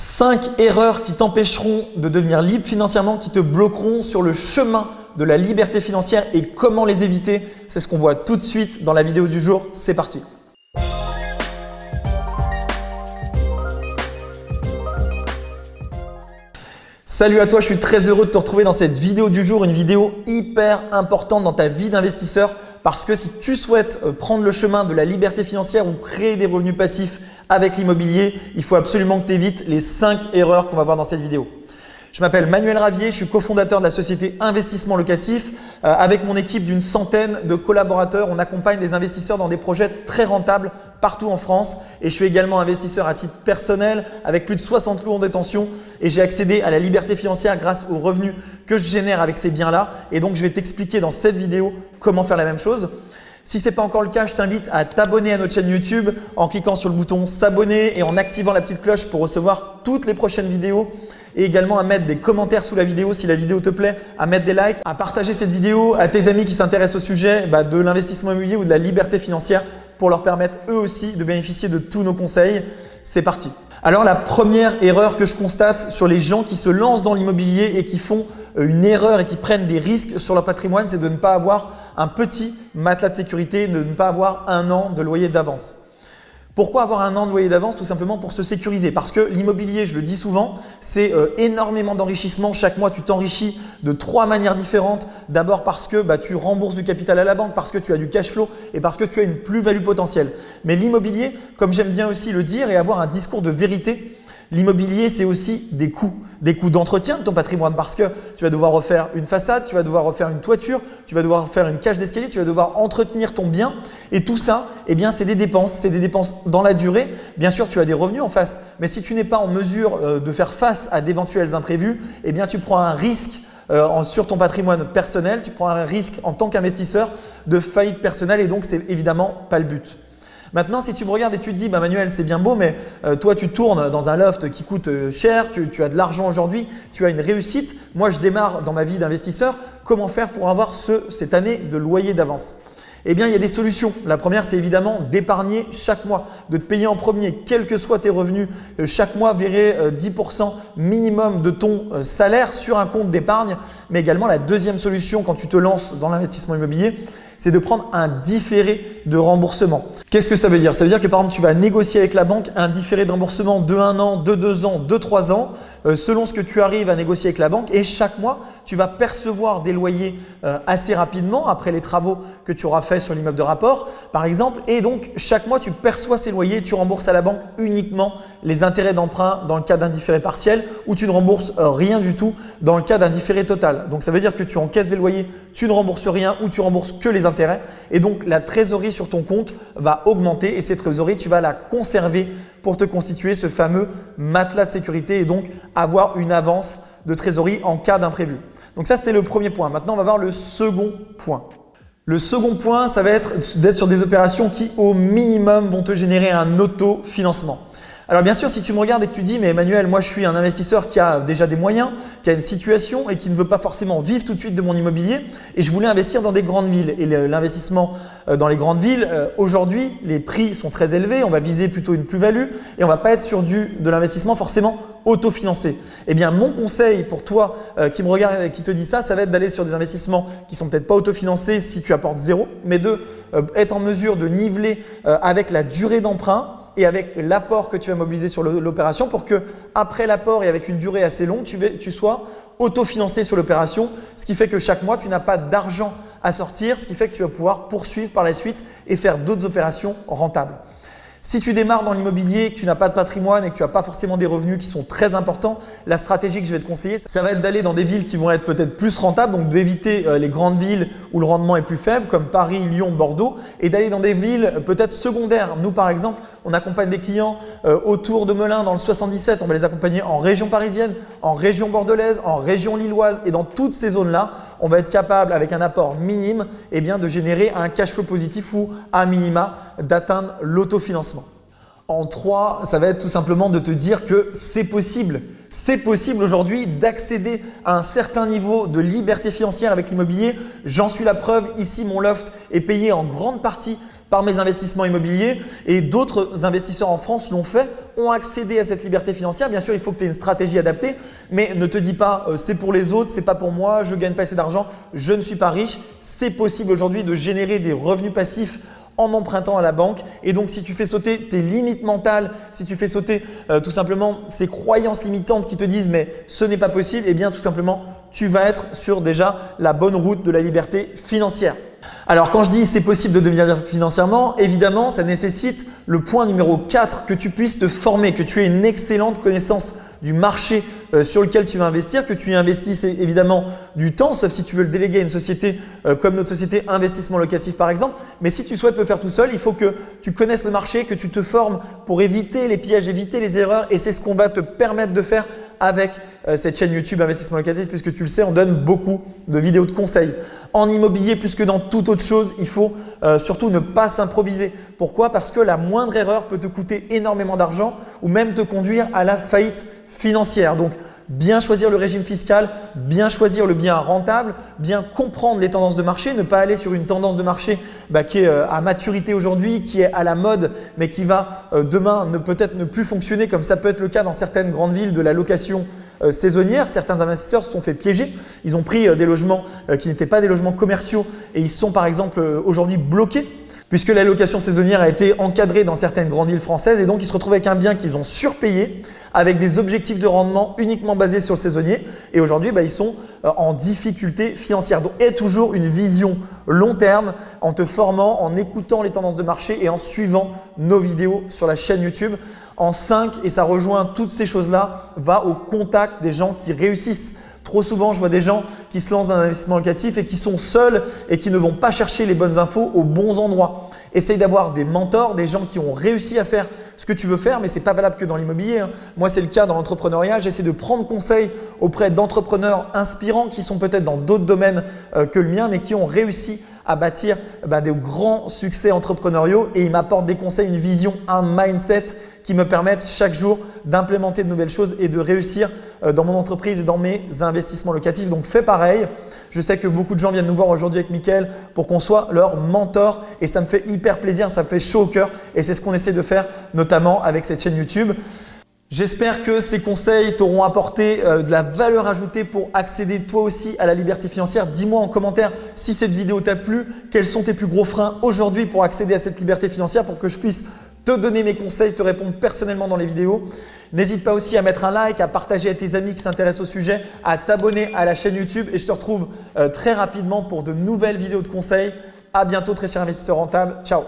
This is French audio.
5 erreurs qui t'empêcheront de devenir libre financièrement, qui te bloqueront sur le chemin de la liberté financière et comment les éviter. C'est ce qu'on voit tout de suite dans la vidéo du jour. C'est parti Salut à toi, je suis très heureux de te retrouver dans cette vidéo du jour, une vidéo hyper importante dans ta vie d'investisseur parce que si tu souhaites euh, prendre le chemin de la liberté financière ou créer des revenus passifs avec l'immobilier, il faut absolument que tu évites les 5 erreurs qu'on va voir dans cette vidéo. Je m'appelle Manuel Ravier, je suis cofondateur de la société Investissement Locatif. Euh, avec mon équipe d'une centaine de collaborateurs, on accompagne des investisseurs dans des projets très rentables partout en France et je suis également investisseur à titre personnel avec plus de 60 lots en détention et j'ai accédé à la liberté financière grâce aux revenus que je génère avec ces biens-là et donc je vais t'expliquer dans cette vidéo comment faire la même chose. Si ce n'est pas encore le cas, je t'invite à t'abonner à notre chaîne YouTube en cliquant sur le bouton s'abonner et en activant la petite cloche pour recevoir toutes les prochaines vidéos et également à mettre des commentaires sous la vidéo si la vidéo te plaît, à mettre des likes, à partager cette vidéo à tes amis qui s'intéressent au sujet bah, de l'investissement immobilier ou de la liberté financière pour leur permettre eux aussi de bénéficier de tous nos conseils. C'est parti. Alors la première erreur que je constate sur les gens qui se lancent dans l'immobilier et qui font une erreur et qui prennent des risques sur leur patrimoine, c'est de ne pas avoir un petit matelas de sécurité, de ne pas avoir un an de loyer d'avance. Pourquoi avoir un an de loyer d'avance? Tout simplement pour se sécuriser. Parce que l'immobilier, je le dis souvent, c'est euh, énormément d'enrichissement. Chaque mois, tu t'enrichis de trois manières différentes. D'abord parce que bah, tu rembourses du capital à la banque, parce que tu as du cash flow et parce que tu as une plus-value potentielle. Mais l'immobilier, comme j'aime bien aussi le dire et avoir un discours de vérité, L'immobilier, c'est aussi des coûts, des coûts d'entretien de ton patrimoine parce que tu vas devoir refaire une façade, tu vas devoir refaire une toiture, tu vas devoir faire une cage d'escalier, tu vas devoir entretenir ton bien et tout ça, eh bien, c'est des dépenses, c'est des dépenses dans la durée. Bien sûr, tu as des revenus en face, mais si tu n'es pas en mesure euh, de faire face à d'éventuels imprévus, eh bien, tu prends un risque euh, sur ton patrimoine personnel, tu prends un risque en tant qu'investisseur de faillite personnelle et donc c'est évidemment pas le but. Maintenant, si tu me regardes et tu te dis, bah, Manuel, c'est bien beau, mais euh, toi, tu tournes dans un loft qui coûte euh, cher, tu, as de l'argent aujourd'hui, tu as une réussite. Moi, je démarre dans ma vie d'investisseur. Comment faire pour avoir cette année de loyer d'avance? Eh bien, il y a des solutions. La première, c'est évidemment d'épargner chaque mois, de te payer en premier, quels que soient tes revenus. Euh, chaque mois, verrer 10% minimum de ton salaire sur un compte d'épargne. Mais également, la deuxième solution quand tu te lances dans l'investissement immobilier, c'est de prendre un différé de remboursement. Qu'est-ce que ça veut dire? Ça veut dire que par exemple, tu vas négocier avec la banque un différé de remboursement de 1 an, de 2 ans, de 3 ans, selon ce que tu arrives à négocier avec la banque et chaque mois, tu vas percevoir des loyers euh, assez rapidement après les travaux que tu auras fait sur l'immeuble de rapport par exemple et donc chaque mois, tu perçois ces loyers, tu rembourses à la banque uniquement les intérêts d'emprunt dans le cas d'un différé partiel ou tu ne rembourses euh, rien du tout dans le cas d'un différé total. Donc ça veut dire que tu encaisses des loyers, tu ne rembourses rien ou tu rembourses que les intérêts et donc la trésorerie sur ton compte va augmenter et cette trésorerie, tu vas la conserver pour te constituer ce fameux matelas de sécurité et donc avoir une avance de trésorerie en cas d'imprévu. Donc ça, c'était le premier point. Maintenant, on va voir le second point. Le second point, ça va être d'être sur des opérations qui, au minimum, vont te générer un autofinancement. Alors bien sûr, si tu me regardes et que tu dis « mais Emmanuel, moi je suis un investisseur qui a déjà des moyens, qui a une situation et qui ne veut pas forcément vivre tout de suite de mon immobilier et je voulais investir dans des grandes villes. » Et l'investissement euh, dans les grandes villes, euh, aujourd'hui, les prix sont très élevés, on va viser plutôt une plus-value et on ne va pas être sur du, de l'investissement forcément autofinancé. Eh bien, mon conseil pour toi euh, qui me regarde et qui te dit ça, ça va être d'aller sur des investissements qui sont peut-être pas autofinancés si tu apportes zéro, mais de être en mesure de niveler avec la durée d'emprunt et avec l'apport que tu vas mobiliser sur l'opération pour que après l'apport et avec une durée assez longue, tu, tu sois autofinancé sur l'opération, ce qui fait que chaque mois, tu n'as pas d'argent à sortir, ce qui fait que tu vas pouvoir poursuivre par la suite et faire d'autres opérations rentables. Si tu démarres dans l'immobilier, que tu n'as pas de patrimoine et que tu n'as pas forcément des revenus qui sont très importants, la stratégie que je vais te conseiller, ça va être d'aller dans des villes qui vont être peut-être plus rentables, donc d'éviter euh, les grandes villes où le rendement est plus faible, comme Paris, Lyon, Bordeaux, et d'aller dans des villes peut-être secondaires. Nous, par exemple, on accompagne des clients euh, autour de Melun dans le 77. On va les accompagner en région parisienne, en région bordelaise, en région lilloise et dans toutes ces zones-là, on va être capable avec un apport minime eh bien, de générer un cash flow positif ou à minima d'atteindre l'autofinancement. En trois, ça va être tout simplement de te dire que c'est possible. C'est possible aujourd'hui d'accéder à un certain niveau de liberté financière avec l'immobilier. J'en suis la preuve. Ici, mon loft est payé en grande partie par mes investissements immobiliers et d'autres investisseurs en France l'ont fait, ont accédé à cette liberté financière. Bien sûr, il faut que tu aies une stratégie adaptée, mais ne te dis pas euh, c'est pour les autres, c'est pas pour moi, je gagne pas assez d'argent, je ne suis pas riche. C'est possible aujourd'hui de générer des revenus passifs en empruntant à la banque. Et donc, si tu fais sauter tes limites mentales, si tu fais sauter euh, tout simplement ces croyances limitantes qui te disent mais ce n'est pas possible, eh bien tout simplement, tu vas être sur déjà la bonne route de la liberté financière. Alors quand je dis c'est possible de devenir financièrement, évidemment ça nécessite le point numéro 4 que tu puisses te former, que tu aies une excellente connaissance du marché euh, sur lequel tu vas investir, que tu investisses évidemment du temps, sauf si tu veux le déléguer à une société euh, comme notre société investissement locatif par exemple. Mais si tu souhaites le faire tout seul, il faut que tu connaisses le marché, que tu te formes pour éviter les pièges, éviter les erreurs et c'est ce qu'on va te permettre de faire avec euh, cette chaîne YouTube Investissement Locatif puisque tu le sais, on donne beaucoup de vidéos de conseils. En immobilier, plus que dans toute autre chose, il faut euh, surtout ne pas s'improviser. Pourquoi? Parce que la moindre erreur peut te coûter énormément d'argent ou même te conduire à la faillite financière. Donc, bien choisir le régime fiscal, bien choisir le bien rentable, bien comprendre les tendances de marché, ne pas aller sur une tendance de marché bah, qui est euh, à maturité aujourd'hui, qui est à la mode, mais qui va euh, demain ne peut-être ne plus fonctionner comme ça peut être le cas dans certaines grandes villes de la location euh. Certains investisseurs se sont fait piéger. Ils ont pris des logements qui n'étaient pas des logements commerciaux et ils sont par exemple aujourd'hui bloqués puisque la location saisonnière a été encadrée dans certaines grandes villes françaises et donc ils se retrouvent avec un bien qu'ils ont surpayé avec des objectifs de rendement uniquement basés sur le saisonnier et aujourd'hui bah, ils sont euh, en difficulté financière. Donc aie toujours une vision long terme en te formant, en écoutant les tendances de marché et en suivant nos vidéos sur la chaîne YouTube. En 5, et ça rejoint toutes ces choses-là, va au contact des gens qui réussissent. Trop souvent, je vois des gens qui se lancent dans un investissement locatif et qui sont seuls et qui ne vont pas chercher les bonnes infos aux bons endroits. Essaye d'avoir des mentors, des gens qui ont réussi à faire ce que tu veux faire, mais ce n'est pas valable que dans l'immobilier. Hein. Moi, c'est le cas dans l'entrepreneuriat. J'essaie de prendre conseil auprès d'entrepreneurs inspirants qui sont peut-être dans d'autres domaines euh, que le mien, mais qui ont réussi à bâtir bah, des grands succès entrepreneuriaux et ils m'apportent des conseils, une vision, un mindset qui me permettent chaque jour d'implémenter de nouvelles choses et de réussir dans mon entreprise et dans mes investissements locatifs. Donc fais pareil. Je sais que beaucoup de gens viennent nous voir aujourd'hui avec Mickaël pour qu'on soit leur mentor et ça me fait hyper plaisir, ça me fait chaud au cœur et c'est ce qu'on essaie de faire notamment avec cette chaîne YouTube. J'espère que ces conseils t'auront apporté euh, de la valeur ajoutée pour accéder toi aussi à la liberté financière. Dis-moi en commentaire si cette vidéo t'a plu, quels sont tes plus gros freins aujourd'hui pour accéder à cette liberté financière pour que je puisse te donner mes conseils, te répondre personnellement dans les vidéos. N'hésite pas aussi à mettre un like, à partager à tes amis qui s'intéressent au sujet, à t'abonner à la chaîne YouTube et je te retrouve euh, très rapidement pour de nouvelles vidéos de conseils. À bientôt très cher investisseur rentable. Ciao